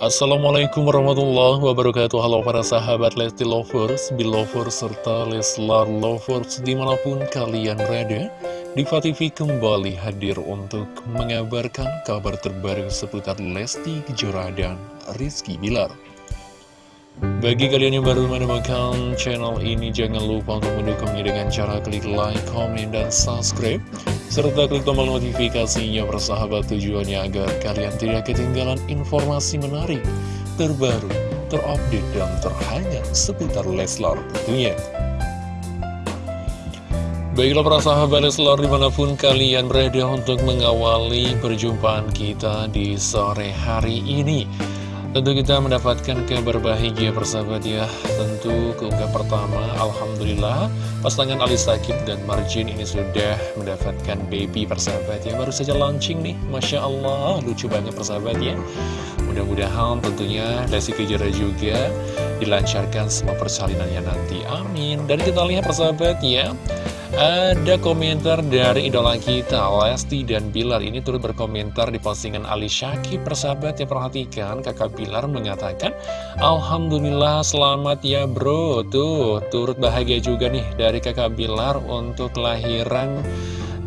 Assalamualaikum warahmatullahi wabarakatuh Halo para sahabat Lesti Lovers, Belovers, serta Leslar Lovers di mana pun kalian berada Diva TV kembali hadir untuk mengabarkan kabar terbaru seputar Lesti Kejora dan Rizky Bilar bagi kalian yang baru menemukan channel ini, jangan lupa untuk mendukungnya dengan cara klik like, comment, dan subscribe. Serta klik tombol notifikasinya bersahabat tujuannya agar kalian tidak ketinggalan informasi menarik, terbaru, terupdate, dan terhangat seputar Leslar tentunya. Baiklah para sahabat Leslar di mana pun kalian berada untuk mengawali perjumpaan kita di sore hari ini. Tentu kita mendapatkan kabar bahagia persahabat ya. Tentu keunggah pertama Alhamdulillah Pasangan Ali Sakib dan Marjin ini sudah mendapatkan baby persahabat ya. Baru saja launching nih Masya Allah lucu banget persahabat ya. Mudah-mudahan tentunya Lesti Kejora juga dilancarkan semua persalinannya nanti. Amin. Dan kita lihat persahabat ya ada komentar dari idola kita, Lesti dan Bilar ini turut berkomentar di postingan Ali Syakib. Persahabat ya perhatikan, kakak Bilar mengatakan, Alhamdulillah selamat ya bro. Tuh, turut bahagia juga nih dari kakak Bilar untuk kelahiran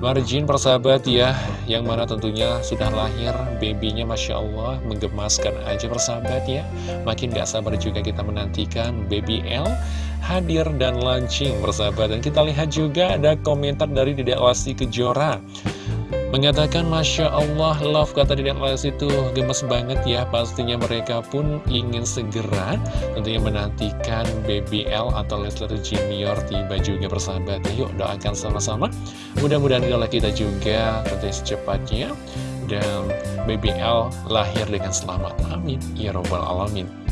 Marjin persahabat ya Yang mana tentunya sudah lahir babynya Masya Allah Menggemaskan aja persahabat ya Makin gak sabar juga kita menantikan baby L hadir dan launching persahabat Dan kita lihat juga ada komentar dari Dedek Lesti Kejora. Mengatakan Masya Allah love kata Dedek Lesti itu. Gemes banget ya Pastinya mereka pun ingin segera tentunya menantikan BBL atau Leslar Junior tiba juga persahabat Yuk doakan sama-sama. Mudah-mudahan idola kita juga tentunya secepatnya Dan BBL lahir dengan selamat. Amin. Ya Robbal Alamin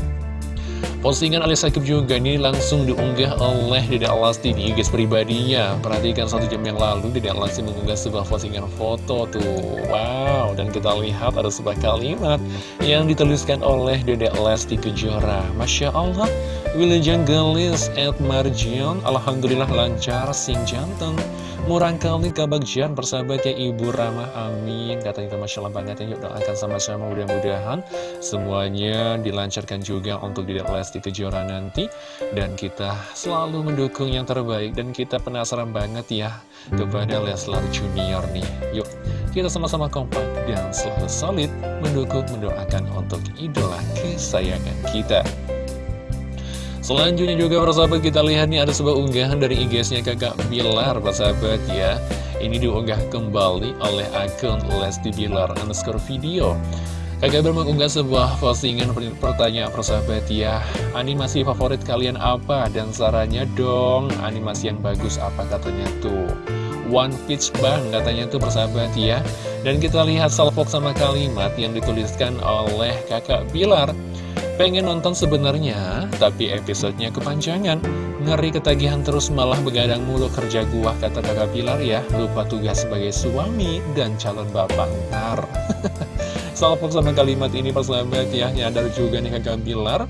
Postingan Ali Sakib juga ini langsung diunggah oleh Dede Alasti di IG pribadinya. Perhatikan satu jam yang lalu Dede Alasti mengunggah sebuah postingan foto tuh. Wow, dan kita lihat ada sebuah kalimat yang dituliskan oleh Dede Alasti Kejora. Masya Allah, Wilujeng Gelis at Marjion. Alhamdulillah lancar sing jantung Murang kali kabagjian persahabatnya Ibu Ramah Amin. Katanya Masya Allah banget ya Yuk doakan sama-sama mudah-mudahan Semuanya dilancarkan juga untuk Dedek Lesti Kejora nanti. Dan kita selalu mendukung yang terbaik Dan kita penasaran banget ya Kepada Leslar Junior nih. Yuk kita sama-sama kompak dan selalu solid Mendukung, mendoakan untuk idola kesayangan kita Selanjutnya juga persahabat kita lihat nih ada sebuah unggahan dari IG-nya kakak Bilar persahabat ya. Ini diunggah kembali oleh akun Lesti Bilar underscore video. Kakak Bilar mengunggah sebuah postingan pertanyaan persahabat ya. Animasi favorit kalian apa? Dan sarannya dong? Animasi yang bagus apa katanya tuh? One Pitch Bang katanya tuh persahabat ya. Dan kita lihat salvok sama kalimat yang dituliskan oleh kakak Bilar Pengen nonton sebenarnya, tapi episodenya kepanjangan. Ngeri ketagihan terus malah begadang mulu kerja gua, kata kakak Pilar ya. Lupa tugas sebagai suami dan calon bapak ntar. Salpok sama kalimat ini persahabat ya, nyadar juga nih kakak Pilar.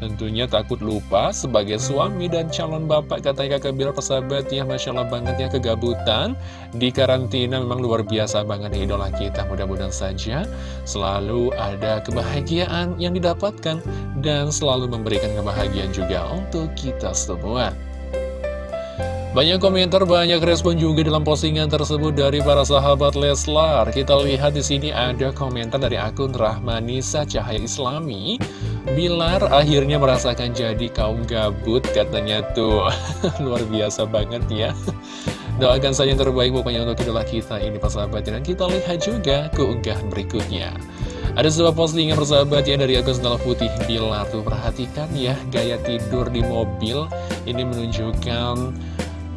Tentunya takut lupa sebagai suami dan calon bapak kata kakak Bilar persahabat ya Masya Allah banget ya kegabutan Di karantina memang luar biasa banget nih idola kita Mudah-mudahan saja selalu ada kebahagiaan yang didapatkan Dan selalu memberikan kebahagiaan juga untuk kita semua banyak komentar, banyak respon juga dalam postingan tersebut dari para sahabat Leslar. Kita lihat di sini ada komentar dari akun Rahmanisa Cahaya Islami. Bilar akhirnya merasakan jadi kaum gabut katanya tuh. Luar biasa banget ya. Doakan saja yang terbaik pokoknya untuk idola kita ini persahabat. Dan kita lihat juga keunggahan berikutnya. Ada sebuah postingan persahabat ya dari akun Sendal Putih Bilar tuh perhatikan ya gaya tidur di mobil ini menunjukkan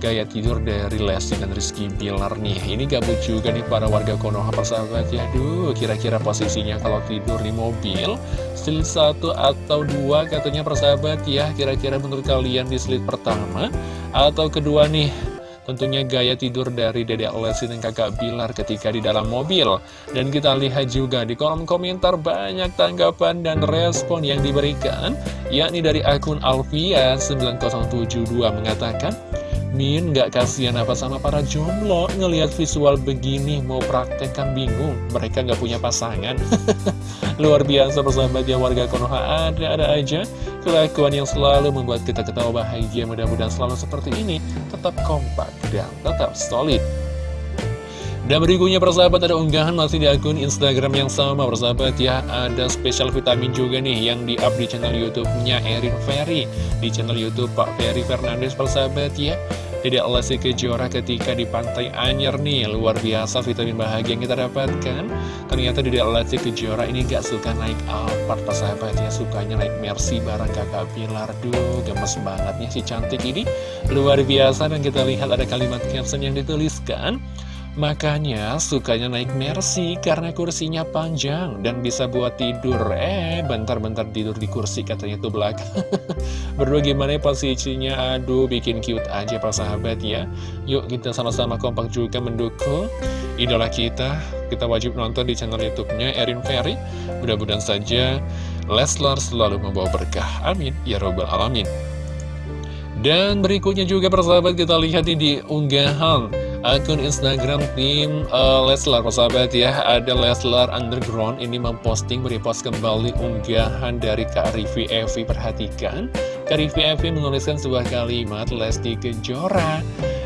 gaya tidur dari Lesti dan Rizky Bilar nih. Ini gabut juga nih para warga Konoha persahabat ya. Duh, kira-kira posisinya kalau tidur di mobil Slit satu atau dua katanya persahabat ya. Kira-kira menurut kalian di slit pertama Atau kedua nih? Tentunya gaya tidur dari Dede Lesti dan kakak Bilar ketika di dalam mobil. Dan kita lihat juga di kolom komentar banyak tanggapan dan respon yang diberikan Yakni dari akun Alfia 9072 mengatakan Min gak kasihan apa sama para jomblo ngelihat visual begini mau praktek kan bingung. Mereka gak punya pasangan. Luar biasa persahabat ya warga Konoha. Ada-ada aja kelakuan yang selalu membuat kita ketawa bahagia. Mudah-mudahan selalu seperti ini. Tetap kompak dan tetap solid dan berikutnya persahabat ada unggahan masih di akun Instagram yang sama persahabat ya. Ada spesial vitamin juga nih yang di up di channel Youtube-nya Erin Ferry. Di channel Youtube Pak Ferry Fernandes persahabat ya. Tidak Lesti Kejora ketika di Pantai Anyer nih. Luar biasa vitamin bahagia yang kita dapatkan. Ternyata Tidak Lesti Kejora ini gak suka naik Alphard persahabat ya. Sukanya naik Mercy bareng kakak Pilar. Duh gemes banget nih si cantik ini. Luar biasa dan kita lihat ada kalimat caption yang dituliskan Makanya sukanya naik Mercy karena kursinya panjang dan bisa buat tidur. Eh, bentar-bentar tidur di kursi katanya tuh belakang. Berdua gimana ya posisinya? Aduh, bikin cute aja para sahabat ya. Yuk kita sama-sama kompak juga mendukung idola kita. Kita wajib nonton di channel YouTube-nya Erin Ferry. Mudah-mudahan saja Leslar selalu membawa berkah. Amin. Ya Robbal Alamin. Dan berikutnya juga persahabat kita lihat ini di unggahan akun Instagram tim uh, Leslar persahabat ya. Ada Leslar Underground ini memposting merepost kembali unggahan dari Kak Rivi Evi perhatikan Kak Rivi Evi menuliskan sebuah kalimat Lesti Kejora.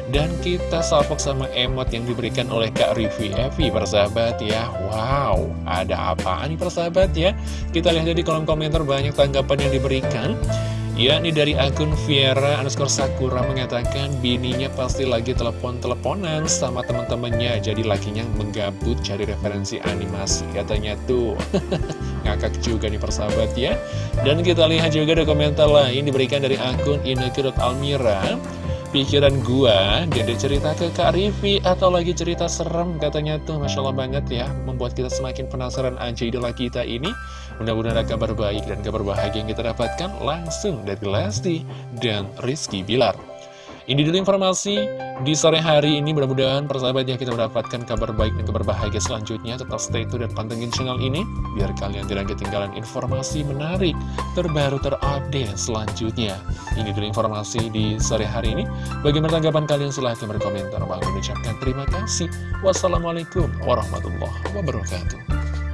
Dan kita salpok sama emot yang diberikan oleh Kak Rivi Evi persahabat ya. Wow ada apa nih persahabat ya? Kita lihat di kolom komentar banyak tanggapan yang diberikan yakni dari akun Viera underscore Sakura mengatakan bininya pasti lagi telepon-teleponan sama teman-temannya jadi lakinya menggabut cari referensi animasi katanya tuh. Ngakak juga nih persahabat ya. Dan kita lihat juga ada komentar lain diberikan dari akun Almira pikiran gua Dede cerita ke Kak Rivi atau lagi cerita serem katanya tuh. Masya Allah banget ya membuat kita semakin penasaran aja idola kita ini mudah-mudahan ada kabar baik dan kabar bahagia yang kita dapatkan langsung dari Lesti dan Rizky Bilar. Ini dulu informasi di sore hari ini. Mudah-mudahan persahabat ya kita mendapatkan kabar baik dan kabar bahagia selanjutnya. Tetap stay tune dan pantengin channel ini biar kalian tidak ketinggalan informasi menarik terbaru terupdate selanjutnya. Ini dulu informasi di sore hari ini. Bagaimana tanggapan kalian? Silahkan berkomentar. Bang mengucapkan terima kasih. Wassalamualaikum warahmatullahi wabarakatuh